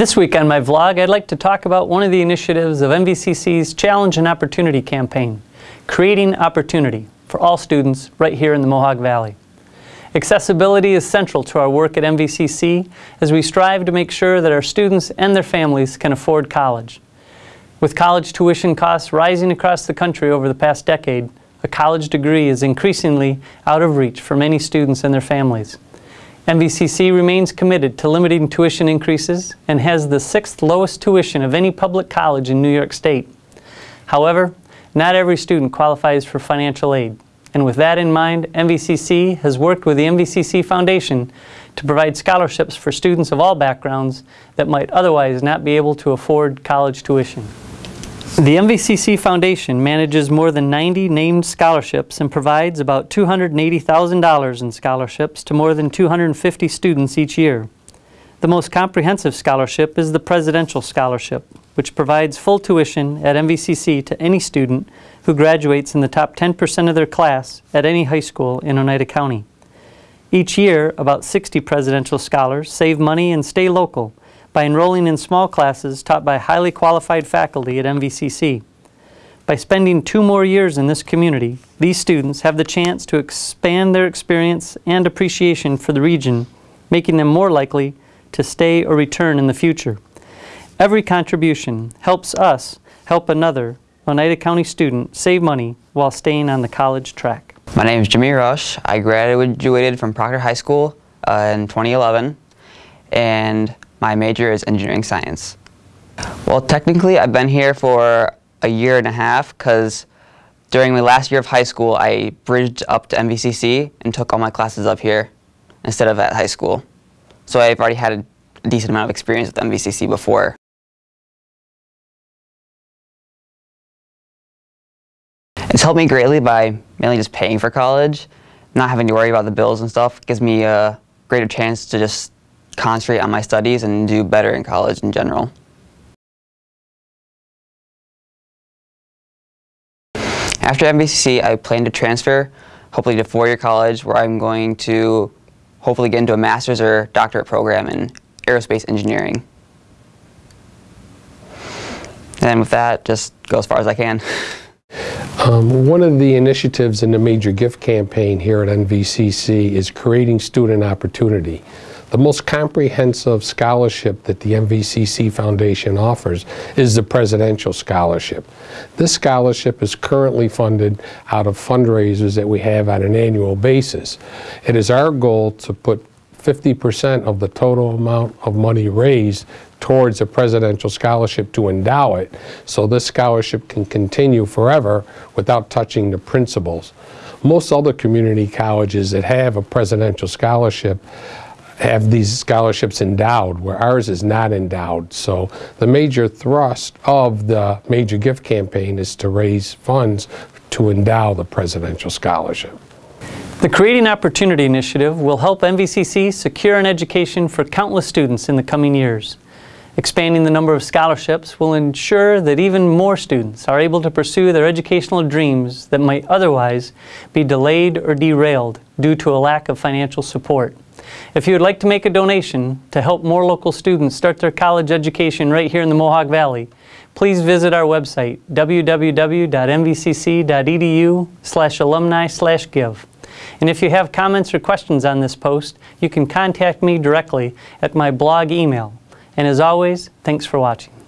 This week on my vlog, I'd like to talk about one of the initiatives of MVCC's Challenge and Opportunity campaign, creating opportunity for all students right here in the Mohawk Valley. Accessibility is central to our work at MVCC as we strive to make sure that our students and their families can afford college. With college tuition costs rising across the country over the past decade, a college degree is increasingly out of reach for many students and their families. MVCC remains committed to limiting tuition increases and has the sixth lowest tuition of any public college in New York State. However, not every student qualifies for financial aid. And with that in mind, MVCC has worked with the MVCC Foundation to provide scholarships for students of all backgrounds that might otherwise not be able to afford college tuition. The MVCC Foundation manages more than 90 named scholarships and provides about $280,000 in scholarships to more than 250 students each year. The most comprehensive scholarship is the Presidential Scholarship, which provides full tuition at MVCC to any student who graduates in the top 10% of their class at any high school in Oneida County. Each year, about 60 presidential scholars save money and stay local by enrolling in small classes taught by highly qualified faculty at MVCC. By spending two more years in this community, these students have the chance to expand their experience and appreciation for the region, making them more likely to stay or return in the future. Every contribution helps us help another Oneida County student save money while staying on the college track. My name is Jimmy Rush. I graduated from Proctor High School uh, in 2011 and my major is engineering science. Well, technically, I've been here for a year and a half because during my last year of high school, I bridged up to MVCC and took all my classes up here instead of at high school. So I've already had a decent amount of experience with MVCC before. It's helped me greatly by mainly just paying for college, not having to worry about the bills and stuff. It gives me a greater chance to just concentrate on my studies and do better in college in general. After MVCC, I plan to transfer, hopefully to four-year college, where I'm going to hopefully get into a master's or doctorate program in aerospace engineering. And with that, just go as far as I can. Um, one of the initiatives in the major gift campaign here at MVCC is creating student opportunity. The most comprehensive scholarship that the MVCC Foundation offers is the Presidential Scholarship. This scholarship is currently funded out of fundraisers that we have on an annual basis. It is our goal to put 50% of the total amount of money raised towards a presidential scholarship to endow it so this scholarship can continue forever without touching the principals. Most other community colleges that have a presidential scholarship have these scholarships endowed, where ours is not endowed. So the major thrust of the major gift campaign is to raise funds to endow the presidential scholarship. The Creating Opportunity Initiative will help MVCC secure an education for countless students in the coming years. Expanding the number of scholarships will ensure that even more students are able to pursue their educational dreams that might otherwise be delayed or derailed due to a lack of financial support. If you would like to make a donation to help more local students start their college education right here in the Mohawk Valley, please visit our website, www.mvcc.edu slash alumni slash give. And if you have comments or questions on this post, you can contact me directly at my blog email. And as always, thanks for watching.